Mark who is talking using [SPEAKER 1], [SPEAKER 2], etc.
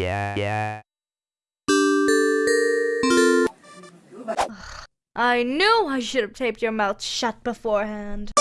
[SPEAKER 1] Yeah. I knew I should have taped your mouth shut beforehand.